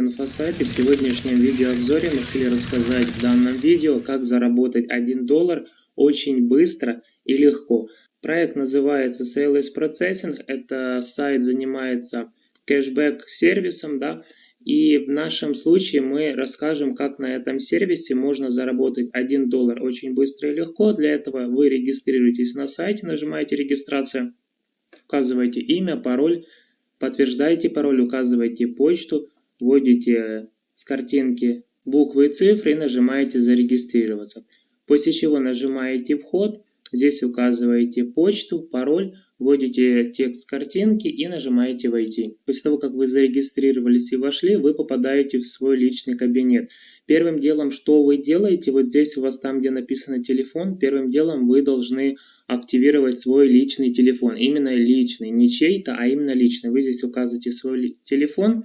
Инфосайт и в сегодняшнем видеообзоре мы хотели рассказать в данном видео, как заработать 1 доллар очень быстро и легко. Проект называется Sales Processing, это сайт занимается кэшбэк сервисом, да, и в нашем случае мы расскажем, как на этом сервисе можно заработать 1 доллар очень быстро и легко. Для этого вы регистрируетесь на сайте, нажимаете регистрация, указываете имя, пароль, подтверждаете пароль, указываете почту, вводите с картинки буквы и цифры и нажимаете «Зарегистрироваться». После чего нажимаете «Вход», здесь указываете почту, пароль, вводите текст картинки и нажимаете «Войти». После того, как вы зарегистрировались и вошли, вы попадаете в свой личный кабинет. Первым делом, что вы делаете, вот здесь у вас там, где написано телефон, первым делом вы должны активировать свой личный телефон. Именно личный, не чей-то, а именно личный. Вы здесь указываете свой телефон,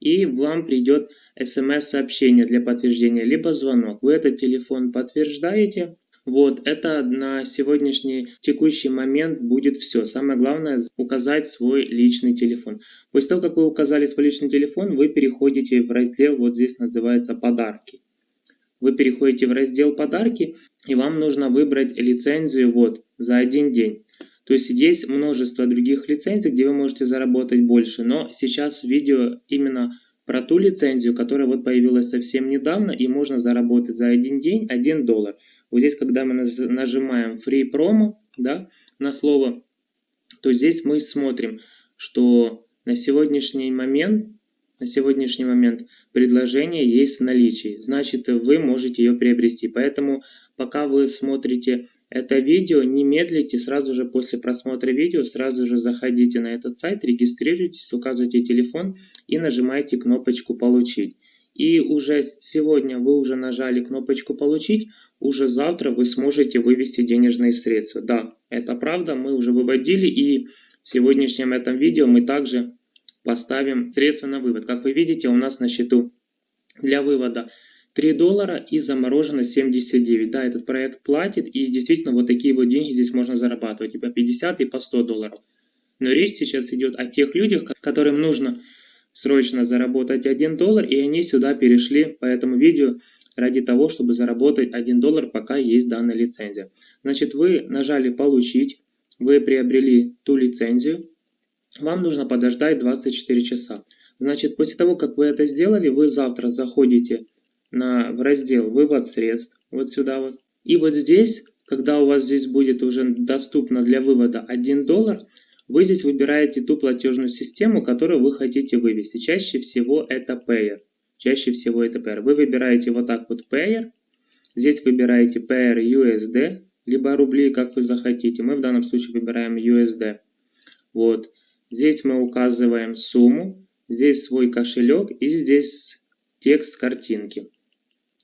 и вам придет смс-сообщение для подтверждения, либо звонок. Вы этот телефон подтверждаете. Вот, это на сегодняшний текущий момент будет все. Самое главное указать свой личный телефон. После того, как вы указали свой личный телефон, вы переходите в раздел, вот здесь называется «Подарки». Вы переходите в раздел «Подарки», и вам нужно выбрать лицензию вот за один день. То есть есть множество других лицензий, где вы можете заработать больше, но сейчас видео именно про ту лицензию, которая вот появилась совсем недавно, и можно заработать за один день 1 доллар. Вот здесь, когда мы нажимаем Free Promo да, на слово, то здесь мы смотрим, что на сегодняшний момент на сегодняшний момент предложение есть в наличии, значит вы можете ее приобрести. Поэтому пока вы смотрите это видео, не медлите, сразу же после просмотра видео, сразу же заходите на этот сайт, регистрируйтесь, указывайте телефон и нажимаете кнопочку «Получить». И уже сегодня вы уже нажали кнопочку «Получить», уже завтра вы сможете вывести денежные средства. Да, это правда, мы уже выводили и в сегодняшнем этом видео мы также поставим средства на вывод. Как вы видите, у нас на счету для вывода 3 доллара и заморожено 79. Да, этот проект платит, и действительно вот такие вот деньги здесь можно зарабатывать и по 50, и по 100 долларов. Но речь сейчас идет о тех людях, которым нужно срочно заработать 1 доллар, и они сюда перешли по этому видео ради того, чтобы заработать 1 доллар, пока есть данная лицензия. Значит, вы нажали «Получить», вы приобрели ту лицензию, вам нужно подождать 24 часа. Значит, после того, как вы это сделали, вы завтра заходите на, в раздел «Вывод средств», вот сюда вот. И вот здесь, когда у вас здесь будет уже доступно для вывода 1 доллар, вы здесь выбираете ту платежную систему, которую вы хотите вывести. Чаще всего это Payer. Чаще всего это Payer. Вы выбираете вот так вот Payer. Здесь выбираете Payer USD, либо рубли, как вы захотите. Мы в данном случае выбираем USD. Вот. Здесь мы указываем сумму, здесь свой кошелек и здесь текст картинки.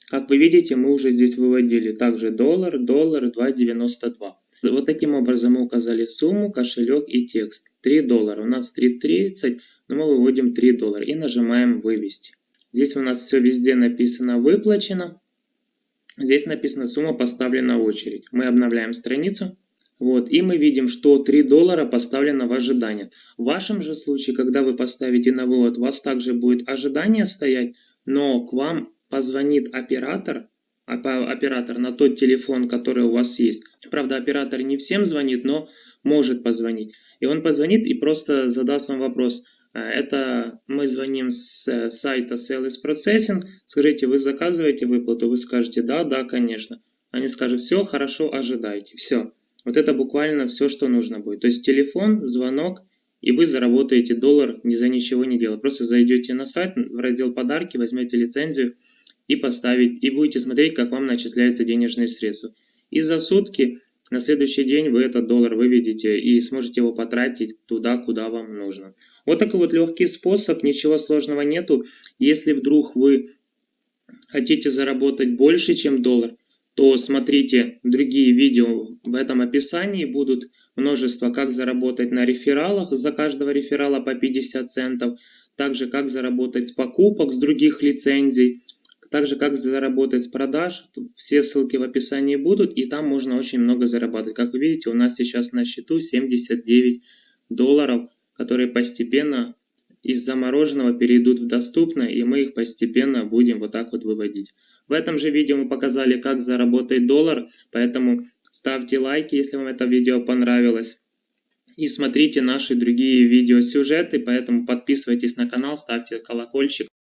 Как вы видите, мы уже здесь выводили также доллар, доллар 2.92. Вот таким образом мы указали сумму, кошелек и текст. 3 доллара. У нас 3.30, но мы выводим 3 доллара и нажимаем «Вывести». Здесь у нас все везде написано «Выплачено». Здесь написано «Сумма поставлена в очередь». Мы обновляем страницу. Вот, и мы видим, что 3 доллара поставлено в ожидание. В вашем же случае, когда вы поставите на вывод, у вас также будет ожидание стоять, но к вам позвонит оператор, оператор на тот телефон, который у вас есть. Правда, оператор не всем звонит, но может позвонить. И он позвонит и просто задаст вам вопрос. «А, это мы звоним с э, сайта Sales Processing. Скажите, вы заказываете выплату? Вы скажете, да, да, конечно. Они скажут, все, хорошо, ожидайте. Все. Вот это буквально все, что нужно будет. То есть телефон, звонок, и вы заработаете доллар ни за ничего не делая. Просто зайдете на сайт, в раздел подарки, возьмете лицензию, и поставить, и будете смотреть, как вам начисляются денежные средства. И за сутки на следующий день вы этот доллар выведете и сможете его потратить туда, куда вам нужно. Вот такой вот легкий способ, ничего сложного нету. Если вдруг вы хотите заработать больше, чем доллар, то смотрите другие видео в этом описании. Будут множество, как заработать на рефералах, за каждого реферала по 50 центов. Также как заработать с покупок, с других лицензий. Также как заработать с продаж, все ссылки в описании будут, и там можно очень много зарабатывать. Как вы видите, у нас сейчас на счету 79 долларов, которые постепенно из замороженного перейдут в доступное, и мы их постепенно будем вот так вот выводить. В этом же видео мы показали, как заработать доллар, поэтому ставьте лайки, если вам это видео понравилось. И смотрите наши другие видеосюжеты, поэтому подписывайтесь на канал, ставьте колокольчик.